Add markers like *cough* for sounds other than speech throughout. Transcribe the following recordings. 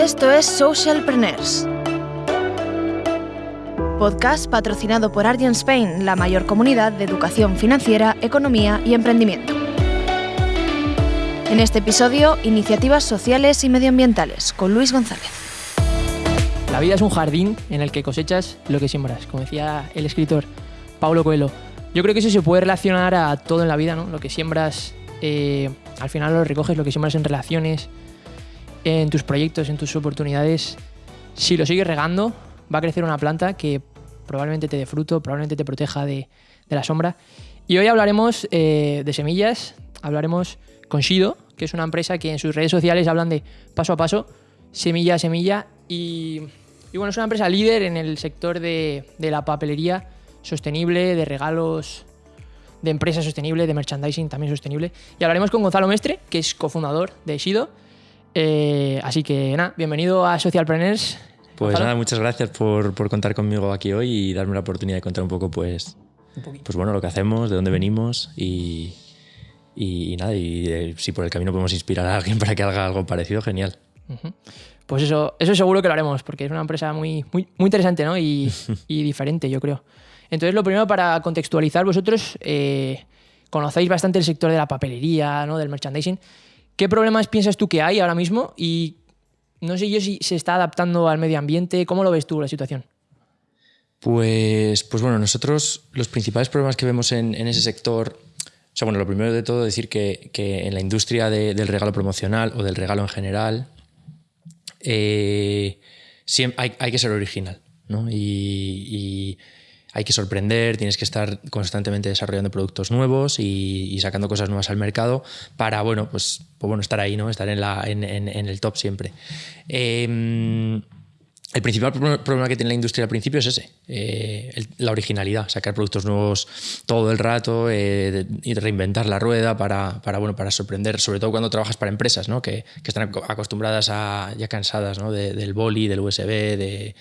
Esto es Socialpreneurs. Podcast patrocinado por Argent Spain, la mayor comunidad de educación financiera, economía y emprendimiento. En este episodio, iniciativas sociales y medioambientales con Luis González. La vida es un jardín en el que cosechas lo que siembras, como decía el escritor Paulo Coelho. Yo creo que eso se puede relacionar a todo en la vida, ¿no? Lo que siembras, eh, al final lo recoges, lo que siembras en relaciones, en tus proyectos, en tus oportunidades. Si lo sigues regando, va a crecer una planta que probablemente te dé fruto, probablemente te proteja de, la sombra. Y hoy hablaremos eh, de semillas, hablaremos con Shido, que es una empresa que en sus redes sociales hablan de paso a paso, semilla a semilla. Y, bueno, es una empresa líder en el sector de, de la papelería sostenible, de regalos de empresa sostenible, de merchandising también sostenible. Y hablaremos con Gonzalo Mestre, que es cofundador de Shido. Eh, así que nada, bienvenido a Socialpreneurs. Pues nada, muchas gracias por, por, contar conmigo aquí hoy y darme la oportunidad de contar un poco, pues, pues bueno, lo que hacemos, de dónde venimos y, y, y nada, y eh, si por el camino podemos inspirar a alguien *laughs* para que haga algo parecido, genial. Uh -huh. Pues eso, eso seguro que lo haremos, porque es una empresa muy, muy, muy interesante ¿no? y, *laughs* y diferente, yo creo. Entonces, lo primero para contextualizar, vosotros eh, conocéis bastante el sector de la papelería, ¿no? del merchandising. ¿Qué problemas piensas tú que hay ahora mismo y no sé yo si se está adaptando al medio ambiente. ¿Cómo lo ves tú la situación? Pues, pues bueno, nosotros los principales problemas que vemos en, ese sector, o sea, bueno, lo primero de todo decir que, que en la industria de, del regalo promocional o del regalo en general, eh, siempre hay, que ser original, ¿no? Y, hay que sorprender, tienes que estar constantemente desarrollando productos nuevos y, sacando cosas nuevas al mercado para, bueno, pues, pues bueno, estar ahí, ¿no? Estar en, la, en, en, en el top siempre. Eh, el principal problema que tiene la industria al principio es ese, eh, la originalidad, sacar productos nuevos todo el rato eh, y reinventar la rueda para, para, bueno, para sorprender, sobre todo cuando trabajas para empresas ¿no? que, que están acostumbradas a, ya cansadas ¿no? de, del boli, del USB, de,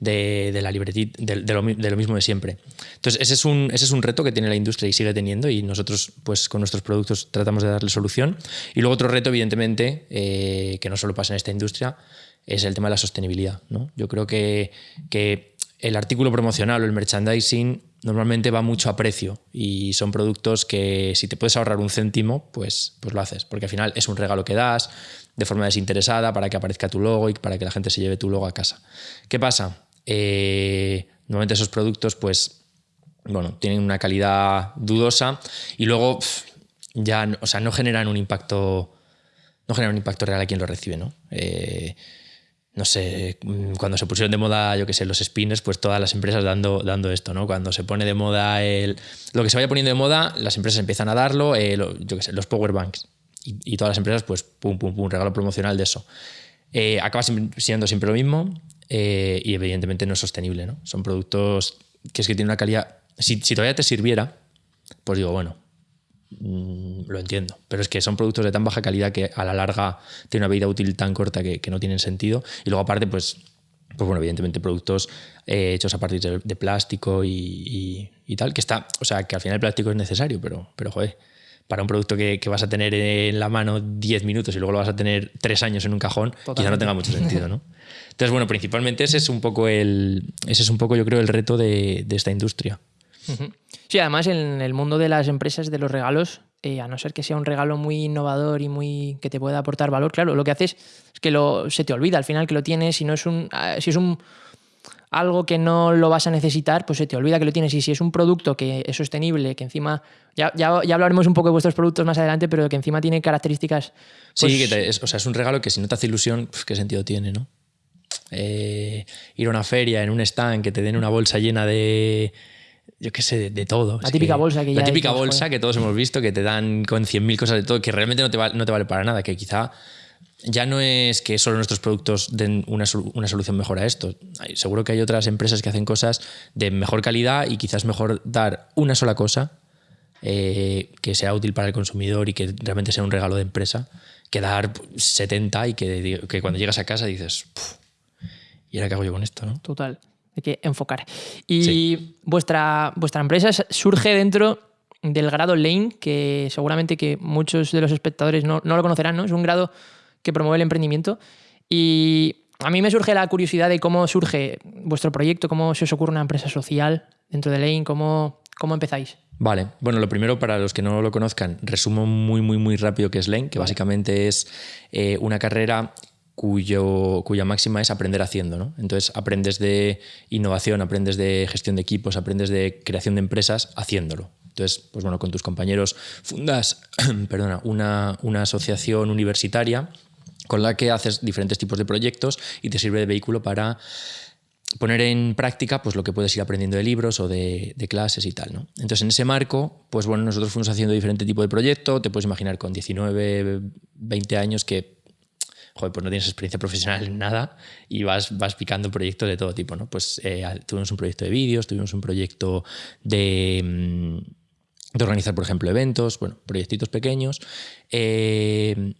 de, la libretita, de, de, lo, de, lo, mismo de siempre. Entonces, ese es, un, ese es un reto que tiene la industria y sigue teniendo y nosotros, pues, con nuestros productos tratamos de darle solución. Y luego otro reto, evidentemente, eh, que no solo pasa en esta industria, es el tema de la sostenibilidad. ¿no? Yo creo que, que el artículo promocional o el merchandising normalmente va mucho a precio y son productos que si te puedes ahorrar un céntimo, pues, pues lo haces, porque al final es un regalo que das de forma desinteresada para que aparezca tu logo y para que la gente se lleve tu logo a casa. ¿Qué pasa? Eh, normalmente esos productos pues bueno, tienen una calidad dudosa y luego ya o sea, no generan un impacto no generan un impacto real a quien lo recibe, ¿no? Eh, no sé, cuando se pusieron de moda, yo qué sé, los spinners, pues todas las empresas dando, dando esto, ¿no? Cuando se pone de moda el, lo que se vaya poniendo de moda, las empresas empiezan a darlo, eh, yo qué sé, los power banks. Y, y, todas las empresas, pues, pum, pum, pum, regalo promocional de eso. Eh, acaba siendo siempre lo mismo eh, y evidentemente no es sostenible, ¿no? Son productos que es que tienen una calidad... Si, si todavía te sirviera, pues digo, bueno, Mm, lo entiendo, pero es que son productos de tan baja calidad que a la larga tienen una vida útil tan corta que, que no tienen sentido. Y luego aparte, pues, pues bueno, evidentemente productos eh, hechos a partir de, de plástico y, y, y, tal, que está, o sea, que al final el plástico es necesario, pero, pero joder, para un producto que, que vas a tener en la mano 10 minutos y luego lo vas a tener 3 años en un cajón, Totalmente. quizá no tenga mucho sentido, ¿no? *laughs* Entonces, bueno, principalmente ese es un poco el, ese es un poco, yo creo, el reto de, de esta industria. Sí, además en el mundo de las empresas de los regalos, eh, a no ser que sea un regalo muy innovador y muy que te pueda aportar valor, claro, lo que haces es que lo, se te olvida al final que lo tienes, si no es un ah, si es un algo que no lo vas a necesitar, pues se te olvida que lo tienes. Y si es un producto que es sostenible, que encima, ya, ya, ya hablaremos un poco de vuestros productos más adelante, pero que encima tiene características... Pues... Sí, que te, es, o sea, es un regalo que si no te hace ilusión, pues, ¿qué sentido tiene, no? Eh, ir a una feria, en un stand, que te den una bolsa llena de yo qué sé, de, de todo. La es típica que, bolsa que La ya típica bolsa que todos hemos visto, que te dan con 100.000 cosas de todo, que realmente no te, va, no te vale para nada, que quizá ya no es que solo nuestros productos den una, una, solución mejor a esto. Seguro que hay otras empresas que hacen cosas de mejor calidad y quizás mejor dar una sola cosa eh, que sea útil para el consumidor y que realmente sea un regalo de empresa, que dar 70 y que, que cuando llegas a casa dices, ¿y ahora qué hago yo con esto? ¿no? Total hay que enfocar. Y sí. vuestra, vuestra empresa surge dentro del grado Lane, que seguramente que muchos de los espectadores no, no, lo conocerán, ¿no? Es un grado que promueve el emprendimiento. Y a mí me surge la curiosidad de cómo surge vuestro proyecto, cómo se os ocurre una empresa social dentro de Lane, cómo, cómo empezáis. Vale, bueno, lo primero para los que no lo conozcan, resumo muy, muy, muy rápido qué es Lane, que básicamente es eh, una carrera cuyo, cuya máxima es aprender haciendo. ¿no? Entonces aprendes de innovación, aprendes de gestión de equipos, aprendes de creación de empresas haciéndolo. Entonces, pues bueno, con tus compañeros fundas *clears throat* perdona, una, una asociación universitaria con la que haces diferentes tipos de proyectos y te sirve de vehículo para poner en práctica pues, lo que puedes ir aprendiendo de libros o de, clases y tal. ¿no? Entonces, en ese marco, pues bueno, nosotros fuimos haciendo diferente tipo de proyecto. Te puedes imaginar con 19, 20 años que pues no tienes experiencia profesional en nada y vas, vas picando proyectos de todo tipo. ¿no? Pues eh, tuvimos un proyecto de vídeos, tuvimos un proyecto de mm, organizar, por ejemplo, eventos, bueno, proyectitos pequeños. Eh,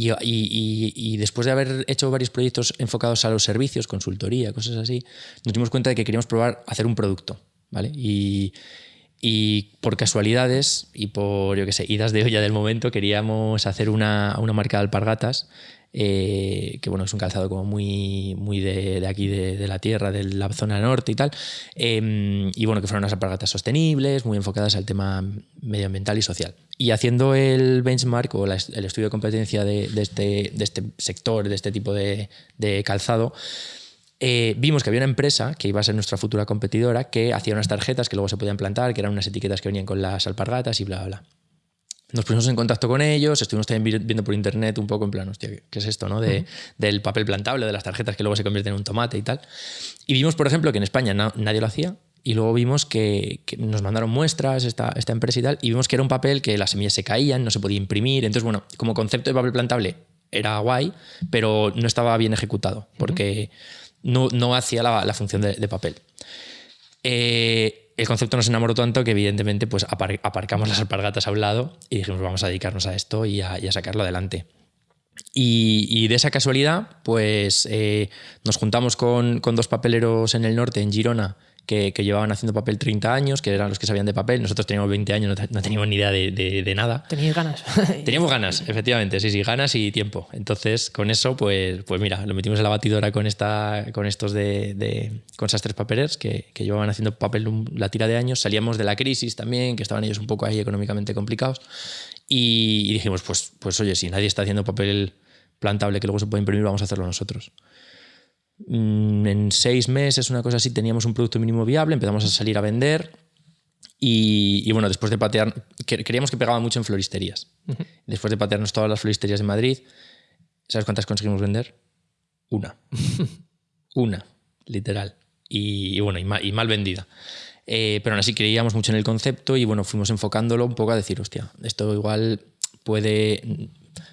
y, después de haber hecho varios proyectos enfocados a los servicios, consultoría, cosas así, nos dimos cuenta de que queríamos probar hacer un producto, ¿vale? Y, por casualidades y por, yo qué sé, idas de olla del momento, queríamos hacer una, una marca de alpargatas eh, que bueno, es un calzado como muy, muy de, aquí, de, la tierra, de la zona norte y tal. Em, y bueno, que fueron unas alpargatas sostenibles, muy enfocadas al tema medioambiental y social. Y haciendo el benchmark o el estudio de competencia de, este, de este sector, de este tipo de, calzado, eh, vimos que había una empresa que iba a ser nuestra futura competidora que hacía unas tarjetas que luego se podían plantar, que eran unas etiquetas que venían con las alpargatas y bla, bla, bla. Nos pusimos en contacto con ellos, estuvimos también viendo por internet un poco en plan, hostia, ¿qué es esto? No? De, Del papel plantable, de las tarjetas que luego se convierten en un tomate y tal. Y vimos, por ejemplo, que en España nadie lo hacía. Y luego vimos que, nos mandaron muestras esta, esta, empresa y tal. Y vimos que era un papel que las semillas se caían, no se podía imprimir. Entonces, bueno, como concepto de papel plantable era guay, pero no estaba bien ejecutado porque no, no hacía la, la función de, de papel. Eh, el concepto nos enamoró tanto que evidentemente pues aparcamos las alpargatas a un lado y dijimos vamos a dedicarnos a esto y a, sacarlo adelante. Y, de esa casualidad, pues eh, nos juntamos con, con, dos papeleros en el norte, en Girona, que, llevaban haciendo papel 30 años, que eran los que sabían de papel. Nosotros teníamos 20 años, no, teníamos ni idea de, de, nada. Teníais ganas. *laughs* teníamos ganas, efectivamente, sí, sí, ganas y tiempo. Entonces, con eso, pues, pues mira, lo metimos en la batidora con, esta, con estos de, con esas tres papelers que, que, llevaban haciendo papel la tira de años. Salíamos de la crisis también, que estaban ellos un poco ahí económicamente complicados. Y, y dijimos, pues, pues oye, si nadie está haciendo papel plantable que luego se puede imprimir, vamos a hacerlo nosotros. Mm, en seis meses, una cosa así, teníamos un producto mínimo viable, empezamos a salir a vender y, bueno, después de patear, queríamos que pegaba mucho en floristerías. Después de patearnos todas las floristerías de Madrid, ¿sabes cuántas conseguimos vender? Una. *laughs* Una, literal. Y, bueno, y mal, vendida. Eh, pero aún así creíamos mucho en el concepto y bueno, fuimos enfocándolo un poco a decir, hostia, esto igual puede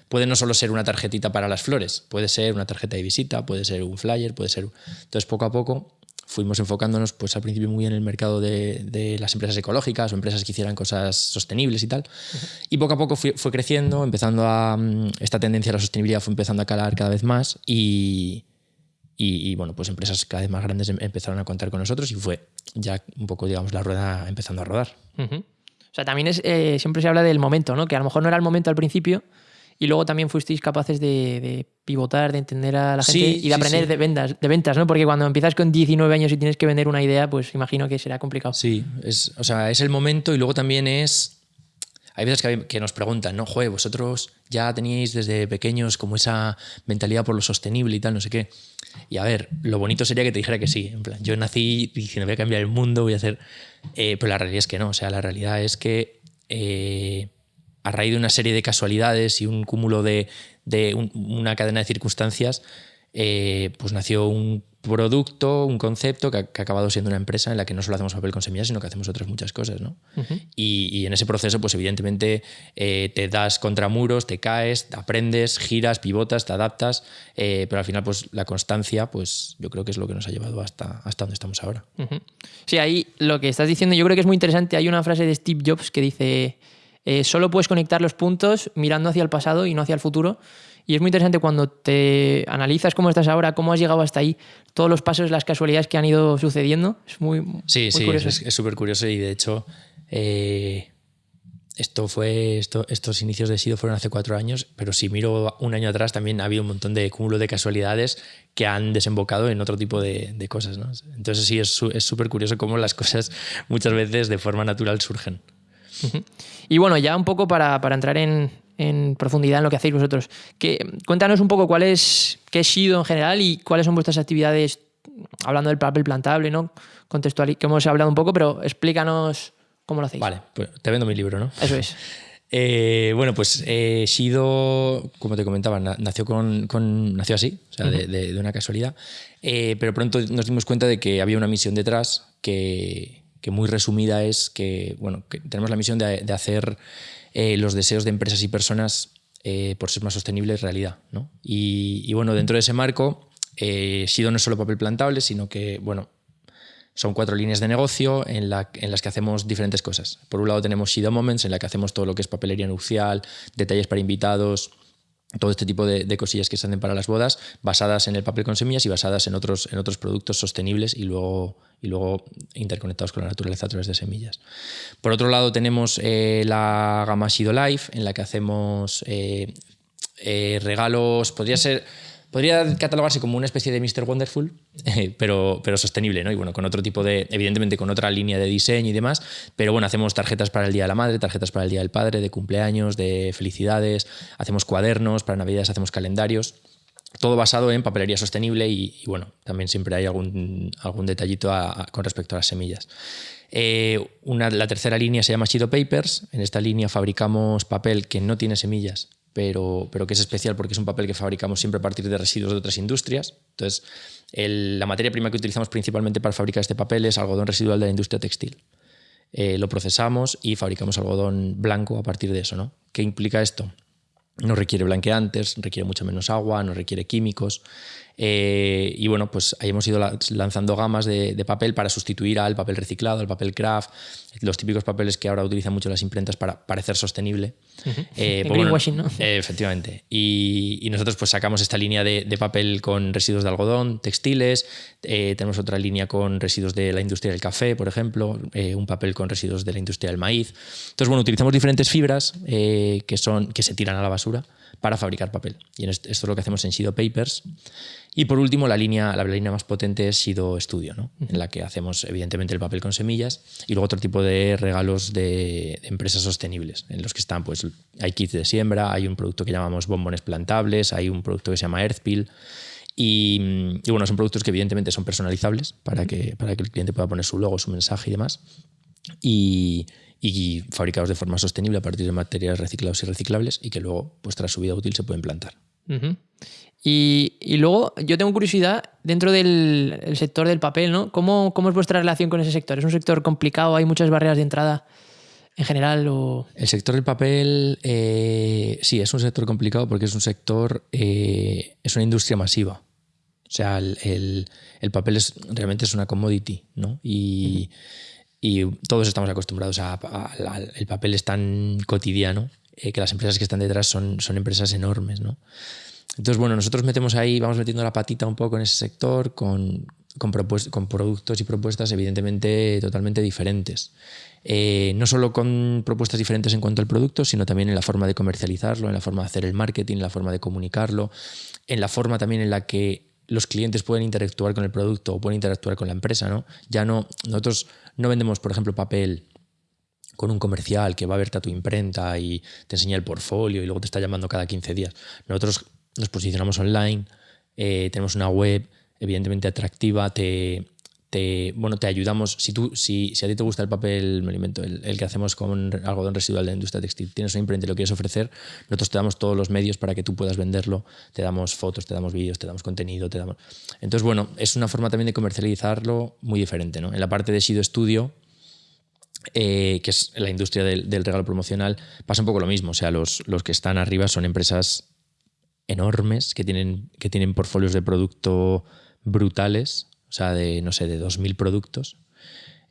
puede no solo ser una tarjetita para las flores, puede ser una tarjeta de visita, puede ser un flyer, puede ser... Entonces, poco a poco fuimos enfocándonos pues al principio muy en el mercado de, las empresas ecológicas o empresas que hicieran cosas sostenibles y tal. Y poco a poco fue, creciendo, empezando a... Mm, esta tendencia a la sostenibilidad fue empezando a calar cada vez más y, y, bueno, pues empresas cada vez más grandes em, empezaron a contar con nosotros y fue ya un poco, digamos, la rueda empezando a rodar. O sea, también es, eh, siempre se habla del momento, ¿no? Que a lo mejor no era el momento al principio, y luego también fuisteis capaces de, pivotar, de entender a la gente y de aprender de, ventas, de ventas, ¿no? Porque cuando empiezas con 19 años y tienes que vender una idea, pues imagino que será complicado. Sí, es, o sea, es el momento y luego también es... Hay veces que, nos preguntan, ¿no? Joder, vosotros ya teníais desde pequeños como esa mentalidad por lo sostenible y tal, no sé qué. Y a ver, lo bonito sería que te dijera que sí. En plan, yo nací diciendo voy a cambiar el mundo, voy a hacer... Eh, pero la realidad es que no. O sea, la realidad es que... Eh, a raíz de una serie de casualidades y un cúmulo de, una cadena de circunstancias, eh, pues nació un producto, un concepto que ha, acabado siendo una empresa en la que no solo hacemos papel con semillas, sino que hacemos otras muchas cosas. ¿no? y, en ese proceso, pues evidentemente eh, te das contra muros, te caes, aprendes, giras, pivotas, te adaptas, eh, pero al final pues la constancia, pues yo creo que es lo que nos ha llevado hasta, hasta donde estamos ahora. Sí, ahí lo que estás diciendo yo creo que es muy interesante. Hay una frase de Steve Jobs que dice eh, solo puedes conectar los puntos mirando hacia el pasado y no hacia el futuro. Y es muy interesante cuando te analizas cómo estás ahora, cómo has llegado hasta ahí, todos los pasos, las casualidades que han ido sucediendo. Es muy, sí, sí, curioso. es súper curioso y de hecho, eh, esto fue, esto, estos inicios de Sido fueron hace cuatro años, pero si miro un año atrás también ha habido un montón de cúmulo de casualidades que han desembocado en otro tipo de, de cosas. ¿no? Entonces sí, es súper curioso cómo las cosas muchas veces de forma natural surgen. Y bueno, ya un poco para, para entrar en, en, profundidad en lo que hacéis vosotros, que, cuéntanos un poco cuál es, qué es Sido en general y cuáles son vuestras actividades, hablando del papel plantable, ¿no? Contextual, que hemos hablado un poco, pero explícanos ¿Cómo lo hacéis? Vale, pues te vendo mi libro, ¿no? Eso es. *laughs* Eh, bueno, pues eh, Shido, como te comentaba, nació, con, nació así, o sea, de, una casualidad, eh, pero pronto nos dimos cuenta de que había una misión detrás que, muy resumida es que, bueno, tenemos la misión de, hacer los deseos de empresas y personas por ser más sostenibles realidad. ¿no? Y, bueno, dentro de ese marco, Shido no es solo papel plantable, sino que, bueno, son cuatro líneas de negocio en, las que hacemos diferentes cosas. Por un lado tenemos Shido Moments, en la que hacemos todo lo que es papelería nupcial, detalles para invitados, todo este tipo de, cosillas que se hacen para las bodas, basadas en el papel con semillas y basadas en otros, en otros productos sostenibles y luego, y luego interconectados con la naturaleza a través de semillas. Por otro lado tenemos eh, la gama Shido Life, en la que hacemos eh, eh, regalos, podría ser podría catalogarse como una especie de Mr. Wonderful, pero, pero sostenible, ¿no? Y bueno, con otro tipo de, evidentemente con otra línea de diseño y demás, pero bueno, hacemos tarjetas para el Día de la Madre, tarjetas para el Día del Padre, de cumpleaños, de felicidades, hacemos cuadernos, para Navidades hacemos calendarios todo basado en papelería sostenible y, bueno, también siempre hay algún, algún detallito con respecto a las semillas. Eh, una, la tercera línea se llama Shido Papers. En esta línea fabricamos papel que no tiene semillas, pero, pero que es especial porque es un papel que fabricamos siempre a partir de residuos de otras industrias. Entonces, la materia prima que utilizamos principalmente para fabricar este papel es algodón residual de la industria textil. Eh, lo procesamos y fabricamos algodón blanco a partir de eso. ¿no? ¿Qué implica esto? No requiere blanqueantes, requiere mucho menos agua, no requiere químicos. Eh, y bueno, pues ahí hemos ido lanzando gamas de, papel para sustituir al papel reciclado, al papel craft, los típicos papeles que ahora utilizan mucho las imprentas para parecer sostenible. Eh, pues greenwashing, ¿no? Eh, efectivamente. Y, nosotros pues sacamos esta línea de, papel con residuos de algodón, textiles, tenemos otra línea con residuos de la industria del café, por ejemplo, un papel con residuos de la industria del maíz. Entonces, bueno, utilizamos diferentes fibras que, son, que se tiran a la basura para fabricar papel. Y esto es lo que hacemos en Shido Papers. Y por último, la línea, la línea más potente es Sido Studio, ¿no? en la que hacemos evidentemente el papel con semillas y luego otro tipo de regalos de, empresas sostenibles, en los que están, pues hay kits de siembra, hay un producto que llamamos bombones plantables, hay un producto que se llama Earthpeel. Y, y bueno, son productos que evidentemente son personalizables para que, para que el cliente pueda poner su logo, su mensaje y demás. Y, y fabricados de forma sostenible a partir de materiales reciclados y reciclables y que luego, pues tras su vida útil, se pueden plantar. Y, luego yo tengo curiosidad dentro del sector del papel, ¿no? ¿Cómo, ¿Cómo, es vuestra relación con ese sector? ¿Es un sector complicado? ¿Hay muchas barreras de entrada en general? O... El sector del papel, eh, sí, es un sector complicado porque es un sector, eh, es una industria masiva. O sea, el, el, papel es, realmente es una commodity, ¿no? Y, y todos estamos acostumbrados a, El papel es tan cotidiano eh, que las empresas que están detrás son, son empresas enormes, ¿no? Entonces, bueno, nosotros metemos ahí, vamos metiendo la patita un poco en ese sector con, con, con productos y propuestas evidentemente totalmente diferentes. Eh, no solo con propuestas diferentes en cuanto al producto, sino también en la forma de comercializarlo, en la forma de hacer el marketing, en la forma de comunicarlo, en la forma también en la que los clientes pueden interactuar con el producto o pueden interactuar con la empresa. ¿no? Ya no, nosotros no vendemos, por ejemplo, papel con un comercial que va a verte a tu imprenta y te enseña el portfolio y luego te está llamando cada 15 días. Nosotros nos posicionamos online, eh, tenemos una web evidentemente atractiva, te, bueno, te ayudamos. Si, tú, si, si, a ti te gusta el papel, me alimento, el, el, que hacemos con algodón residual de la industria textil, tienes una imprenta y lo quieres ofrecer, nosotros te damos todos los medios para que tú puedas venderlo, te damos fotos, te damos vídeos, te damos contenido, te damos... Entonces, bueno, es una forma también de comercializarlo muy diferente. ¿no? En la parte de Sido Studio, eh, que es la industria del, regalo promocional, pasa un poco lo mismo. O sea, los, los que están arriba son empresas enormes que tienen, que tienen portfolios de producto brutales, sea, de, no sé, de 2.000 productos.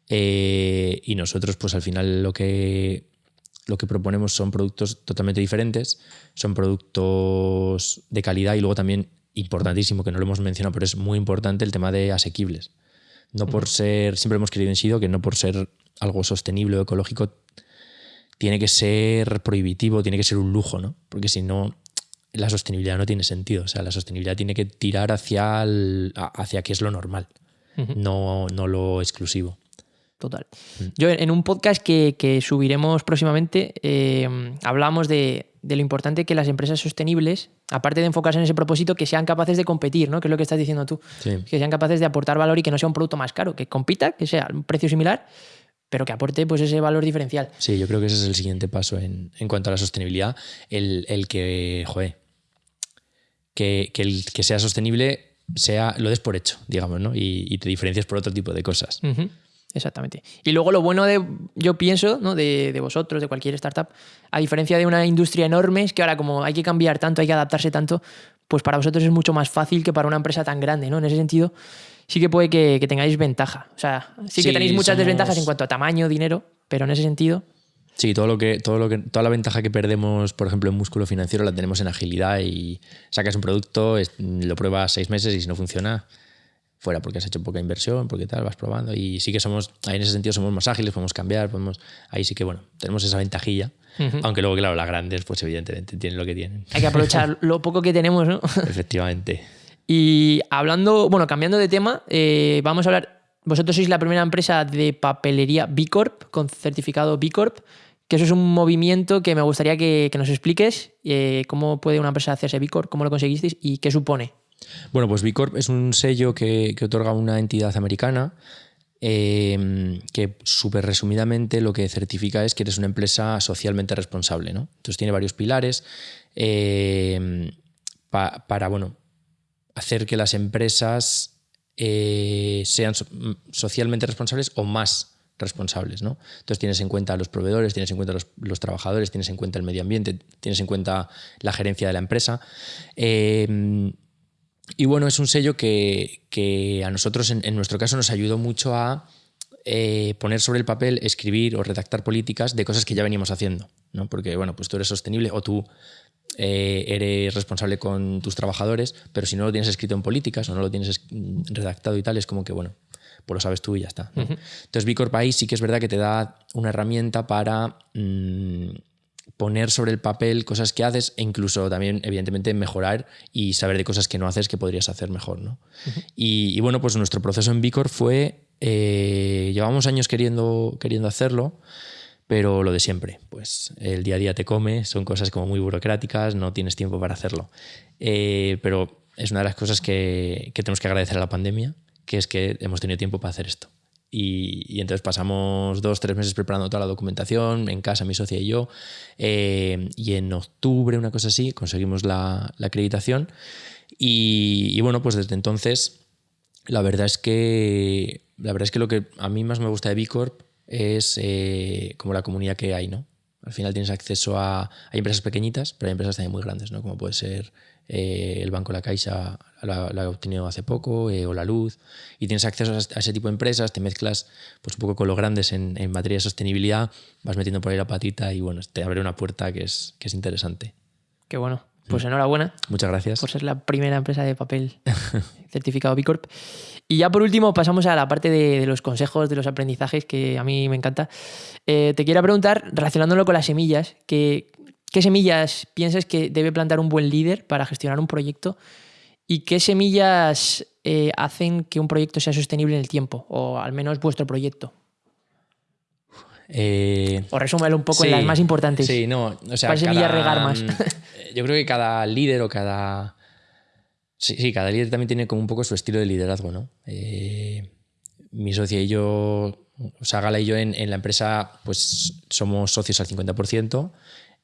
Eh, y nosotros, pues al final lo que, lo que proponemos son productos totalmente diferentes, son productos de calidad y luego también, importantísimo, que no lo hemos mencionado, pero es muy importante el tema de asequibles. No por ser, siempre hemos querido en Sido que no por ser algo sostenible o ecológico tiene que ser prohibitivo, tiene que ser un lujo, ¿no? Porque si no, la sostenibilidad no tiene sentido. O sea, la sostenibilidad tiene que tirar hacia, el, hacia qué es lo normal, no, no lo exclusivo. Total. Mm. Yo en un podcast que, subiremos próximamente eh, hablamos de, lo importante que las empresas sostenibles, aparte de enfocarse en ese propósito, que sean capaces de competir, ¿no? Que es lo que estás diciendo tú. Que sean capaces de aportar valor y que no sea un producto más caro, que compita, que sea un precio similar, pero que aporte pues, ese valor diferencial. Sí, yo creo que ese es el siguiente paso en, cuanto a la sostenibilidad. El, que, joder, que, el que sea sostenible sea lo des por hecho, digamos, ¿no? Y, te diferencias por otro tipo de cosas. Exactamente. Y luego lo bueno de, yo pienso, ¿no? de, de, vosotros, de cualquier startup, a diferencia de una industria enorme, es que ahora como hay que cambiar tanto, hay que adaptarse tanto, pues para vosotros es mucho más fácil que para una empresa tan grande, ¿no? En ese sentido, sí que puede que, tengáis ventaja. O sea, sí, que tenéis muchas desventajas en cuanto a tamaño, dinero, pero en ese sentido... Sí, todo lo que, todo lo que, toda la ventaja que perdemos, por ejemplo, en músculo financiero la tenemos en agilidad y sacas un producto, lo pruebas seis meses y si no funciona, fuera porque has hecho poca inversión, porque tal, vas probando. Y sí que somos, ahí en ese sentido somos más ágiles, podemos cambiar, podemos, ahí sí que, bueno, tenemos esa ventajilla. Aunque luego, claro, las grandes, pues evidentemente tienen lo que tienen. Hay que aprovechar *laughs* lo poco que tenemos, ¿no? Efectivamente. Y hablando, bueno, cambiando de tema, eh, vamos a hablar, vosotros sois la primera empresa de papelería B Corp, con certificado B Corp, que eso es un movimiento que me gustaría que, nos expliques, eh, cómo puede una empresa hacerse B Corp, cómo lo conseguisteis y qué supone. Bueno, pues B Corp es un sello que, otorga una entidad americana em, que súper resumidamente lo que certifica es que eres una empresa socialmente responsable. ¿no? Entonces tiene varios pilares em, para bueno, hacer que las empresas eh, sean socialmente responsables o más responsables. ¿no? Entonces tienes en cuenta a los proveedores, tienes en cuenta a los, trabajadores, tienes en cuenta el medio ambiente, tienes en cuenta la gerencia de la empresa. Em, y bueno, es un sello que, a nosotros, en, nuestro caso, nos ayudó mucho a eh, poner sobre el papel, escribir o redactar políticas de cosas que ya veníamos haciendo. ¿no? Porque, bueno, pues tú eres sostenible o tú eh, eres responsable con tus trabajadores, pero si no lo tienes escrito en políticas o no lo tienes redactado y tal, es como que, bueno, pues lo sabes tú y ya está. Entonces, B Corp ahí sí que es verdad que te da una herramienta para... Mm, poner sobre el papel cosas que haces e incluso también, evidentemente, mejorar y saber de cosas que no haces que podrías hacer mejor. ¿no? y, bueno, pues nuestro proceso en Vicor fue, eh, llevamos años queriendo, queriendo hacerlo, pero lo de siempre, pues el día a día te come, son cosas como muy burocráticas, no tienes tiempo para hacerlo. Eh, pero es una de las cosas que, que tenemos que agradecer a la pandemia, que es que hemos tenido tiempo para hacer esto. Y, entonces pasamos dos, tres meses preparando toda la documentación en casa, mi socia y yo. Eh, y en octubre, una cosa así, conseguimos la, acreditación. Y, bueno, pues desde entonces, la verdad es que la verdad es que lo que a mí más me gusta de B Corp es eh, como la comunidad que hay, ¿no? Al final tienes acceso a. Hay empresas pequeñitas, pero hay empresas también muy grandes, ¿no? Como puede ser eh, el Banco La Caixa la, ha obtenido hace poco, eh, o la luz, y tienes acceso a, ese tipo de empresas, te mezclas pues, un poco con los grandes en, materia de sostenibilidad, vas metiendo por ahí la patita y bueno, te abre una puerta que es, que es interesante. Qué bueno. Pues enhorabuena. Muchas gracias. Por ser la primera empresa de papel *laughs* certificado B Corp. Y ya por último pasamos a la parte de, los consejos, de los aprendizajes, que a mí me encanta. Eh, te quiero preguntar, relacionándolo con las semillas, que, ¿qué semillas piensas que debe plantar un buen líder para gestionar un proyecto? ¿Y qué semillas eh, hacen que un proyecto sea sostenible en el tiempo? O al menos vuestro proyecto. Eh, o resúmelo un poco en las más importantes. Sí, no. O sea, ¿Cuál semilla regar más? Mm, *laughs* yo creo que cada líder o cada. Sí, sí, cada líder también tiene como un poco su estilo de liderazgo, ¿no? Eh, mi socia y yo, o sea, Gala y yo en, en, la empresa, pues somos socios al 50%.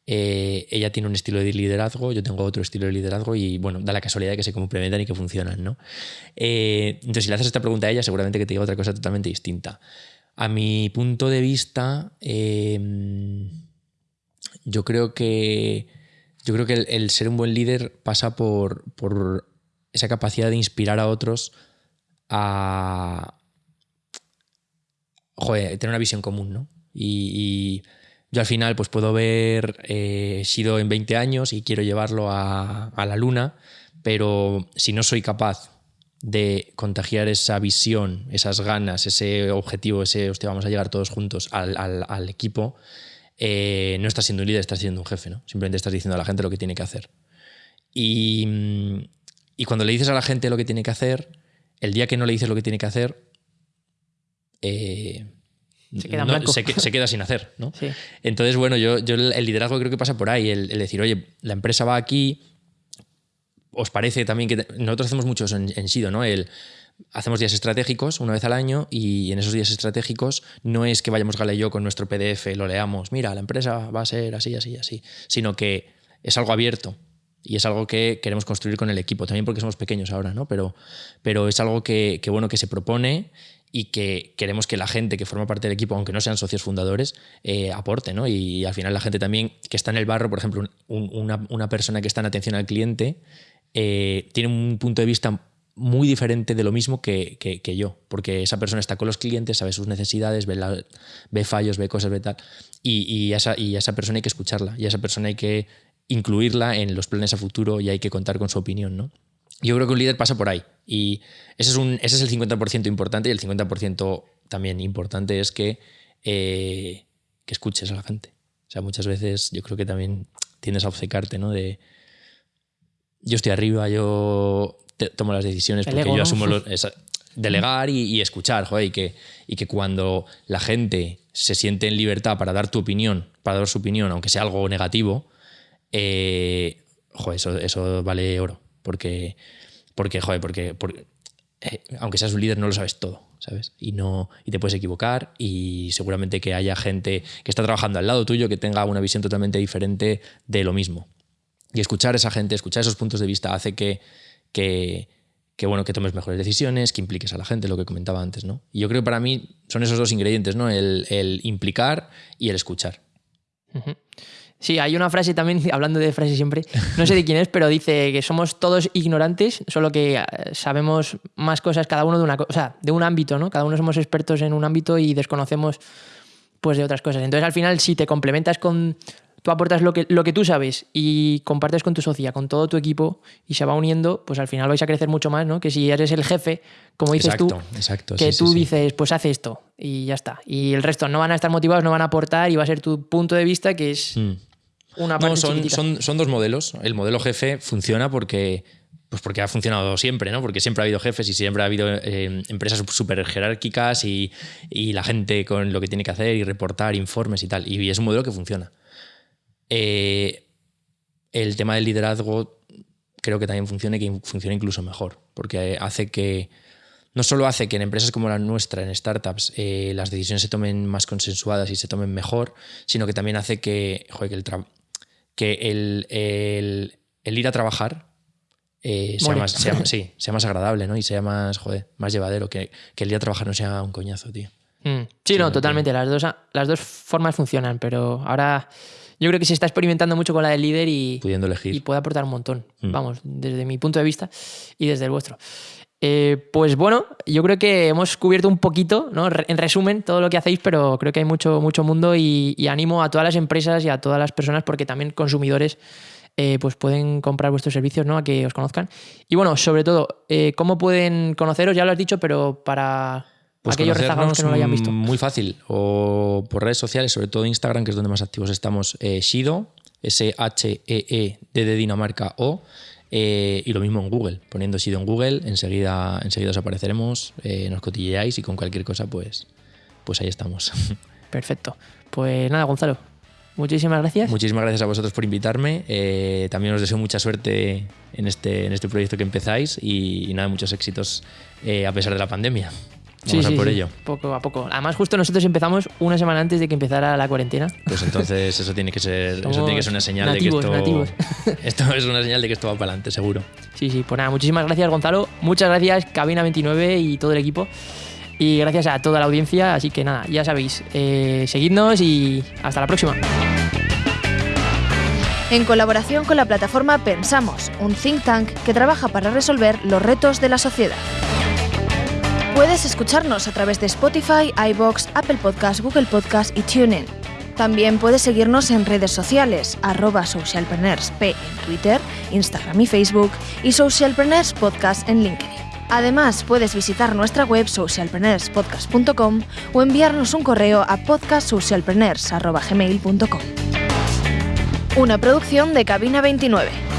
Eh, ella tiene un estilo de liderazgo, yo tengo otro estilo de liderazgo y bueno, da la casualidad de que se complementan y que funcionan, ¿no? Eh, entonces, si le haces esta pregunta a ella, seguramente que te diga otra cosa totalmente distinta. A mi punto de vista, em, yo creo que, yo creo que el, ser un buen líder pasa por, por esa capacidad de inspirar a otros a joder, tener una visión común, ¿no? y yo al final pues puedo ver eh, Shido en 20 años y quiero llevarlo a, la luna, pero si no soy capaz de contagiar esa visión, esas ganas, ese objetivo, ese, hostia, vamos a llegar todos juntos al, equipo, eh, no estás siendo un líder, estás siendo un jefe, ¿no? Simplemente estás diciendo a la gente lo que tiene que hacer. Y, mm, y cuando le dices a la gente lo que tiene que hacer, el día que no le dices lo que tiene que hacer, eh, Se queda en no- blanco. se que- se queda sin hacer, ¿no? Sí. Entonces, bueno, yo, yo el el liderazgo creo que pasa por ahí, el, el decir, oye, la empresa va aquí, os parece también que te- nosotros hacemos muchos en, en Sido, ¿no? El, hacemos días estratégicos una vez al año y en esos días estratégicos no es que vayamos Gala y yo con nuestro PDF, lo leamos, mira, la empresa va a ser así, así, así, sino que es algo abierto y es algo que queremos construir con el equipo, también porque somos pequeños ahora, ¿no? Pero, pero es algo que, que, bueno, que se propone y que queremos que la gente que forma parte del equipo, aunque no sean socios fundadores, eh, aporte, ¿no? Y al final la gente también que está en el barro, por ejemplo, un- una, una persona que está en atención al cliente, eh, tiene un punto de vista muy diferente de lo mismo que, que- yo, porque esa persona está con los clientes, sabe sus necesidades, ve, fallos, ve cosas, ve tal, y, y esa, y a esa persona hay que escucharla, y a esa persona hay que incluirla en los planes a futuro y hay que contar con su opinión, ¿no? Yo creo que un líder pasa por ahí, y ese es, un, ese es el 50% importante, y el 50% también importante es que, eh, que escuches a la gente. O sea, muchas veces yo creo que también tiendes a obcecarte, ¿no? De, yo estoy arriba, yo te- tomo las decisiones porque yo ¿no? asumo los, *laughs* esa- delegar y, y escuchar, joder, y que, y que cuando la gente se siente en libertad para dar tu opinión, para dar su opinión, aunque sea algo negativo, eh, joder, eso, eso vale oro. Porque, porque joder, porque, porque, eh, aunque seas un líder no lo sabes todo, ¿sabes? Y, no, y te puedes equivocar y seguramente que haya gente que está trabajando al lado tuyo que tenga una visión totalmente diferente de lo mismo. Y escuchar a esa gente, escuchar esos puntos de vista hace que, que, que, bueno, que tomes mejores decisiones, que impliques a la gente, lo que comentaba antes, ¿no? Y yo creo que para mí son esos dos ingredientes, ¿no? El, el implicar y el escuchar. Ujú. Sí, hay una frase también, *laughs* hablando de frases siempre, no sé de quién es, pero dice que somos todos ignorantes, solo que eh, sabemos más cosas cada uno de una cosa, o sea, de un ámbito, ¿no? Cada uno somos expertos en un ámbito y desconocemos pues de otras cosas. Entonces, al final, si te complementas con tú aportas lo que, lo que tú sabes y compartes con tu socia, con todo tu equipo y se va uniendo, pues al final vais a crecer mucho más, ¿no? Que si eres el jefe, como dices exacto, tú, exacto. que sí, tú sí, sí. dices, pues hace esto y ya está. Y el resto no van a estar motivados, no van a aportar y va a ser tu punto de vista que es Mm. Una parte No, son, son, son dos modelos. El modelo jefe funciona porque, pues porque ha funcionado siempre, ¿no? Porque siempre ha habido jefes y siempre ha habido eh, empresas súper jerárquicas y, y la gente con lo que tiene que hacer y reportar informes y tal. Y es un modelo que funciona. Eh, el tema del liderazgo creo que también funciona y que funciona incluso mejor, porque hace que, no solo hace que en empresas como la nuestra, en startups, eh, las decisiones se tomen más consensuadas y se tomen mejor, sino que también hace que, joder, que, el, que el, el- el ir a trabajar eh, sea, más, sea- *laughs* sí, sea más agradable ¿no? y sea más, joder, más llevadero, que, que el ir a trabajar no sea un coñazo, tío. Mm. Sí, no, totalmente. Las dos, las dos formas funcionan, pero ahora yo creo que se está experimentando mucho con la del líder y, Pudiendo elegir. y puede aportar un montón. Mm. Vamos, desde mi punto de vista y desde el vuestro. Eh, pues bueno, yo creo que hemos cubierto un poquito, ¿no? En resumen, todo lo que hacéis, pero creo que hay mucho, mucho mundo y, y animo a todas las empresas y a todas las personas, porque también consumidores eh, pues pueden comprar vuestros servicios, ¿no? A que os conozcan. Y bueno, sobre todo, eh, ¿cómo pueden conoceros? Ya lo has dicho, pero para Pues aquellos rezagados que no lo hayan visto. Muy fácil. O por redes sociales, sobre todo Instagram, que es donde más activos estamos. Shido, S-H-E-E, D de Dinamarca O. eh, y lo mismo en Google. Poniendo Shido en Google, enseguida, enseguida os apareceremos, eh, nos cotilleáis y con cualquier cosa, pues, pues ahí estamos. *laughs* Perfecto. Pues nada, Gonzalo. Muchísimas gracias. Muchísimas gracias a vosotros por invitarme. Eh, también os deseo mucha suerte en este, en este proyecto que empezáis y, y nada, muchos éxitos a pesar de la pandemia. Vamos a por ello. Poco a poco. Además, justo nosotros empezamos una semana antes de que empezara la cuarentena. Pues entonces eso tiene que ser, eso tiene que ser una señal nativos, de que nativos. esto, *laughs* esto es una señal de que esto va para adelante, seguro. Sí, sí, pues nada, muchísimas gracias, Gonzalo. Muchas gracias, Cabina29 y todo el equipo. Y gracias a toda la audiencia. Así que nada, ya sabéis, eh, seguidnos y hasta la próxima. En colaboración con la plataforma Pensamos, un think tank que trabaja para resolver los retos de la sociedad. Puedes escucharnos a través de Spotify, iBox, Apple Podcast, Google Podcast y TuneIn. También puedes seguirnos en redes sociales, arroba en Twitter, Instagram y Facebook y Socialpreneurs Podcast en LinkedIn. Además, puedes visitar nuestra web socialpreneurspodcast.com o enviarnos un correo a podcastsocialpreneurs.gmail.com. Una producción de Cabina 29.